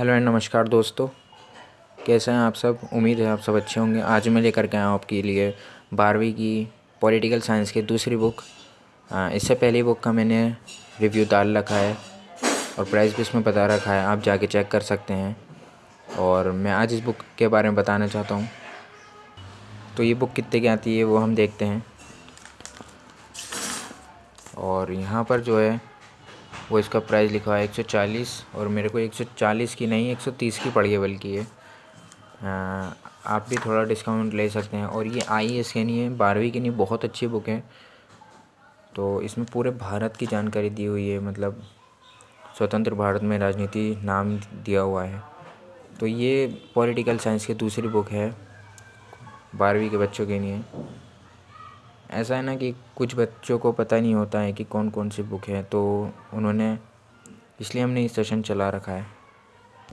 Hello and नमस्कार दोस्तों। कैसे हैं आप सब? उम्मीद है आप सब अच्छे होंगे। आज मैं लेकर के आया हूँ आपके लिए बारहवीं की पॉलिटिकल साइंस की दूसरी बुक। इससे पहली बुक का मैंने रिव्यू डाल रखा है और प्राइस भी इसमें बता रखा है। आप जाके चेक कर सकते हैं। और मैं आज इस बुक के बारे में बताना चाहता हूँ। तो ये बुक कितने की आती है वो हम देखते हैं। और यहाँ पर जो है वो इसका प्राइस लिखा है एक सौ चालीस और मेरे को एक सौ चालीस की नहीं, एक सौ तीस की पड़ी है बल्कि ये। आप भी थोड़ा डिस्काउंट ले सकते हैं। और ये आई एस के नहीं है, बारहवीं की नहीं, बहुत अच्छी बुक है। तो इसमें पूरे भारत की जानकारी दी हुई है मतलब स्वतंत्र भारत में राजनीति नाम दिया हुआ है। तो ये पॉलिटिकल साइंस की दूसरी बुक है, बारहवीं के बच्चों के लिए। ऐसा है ना कि कुछ बच्चों को पता नहीं होता है कि कौन कौन सी बुक है तो उन्होंने, इसलिए हमने ये सेशन चला रखा है।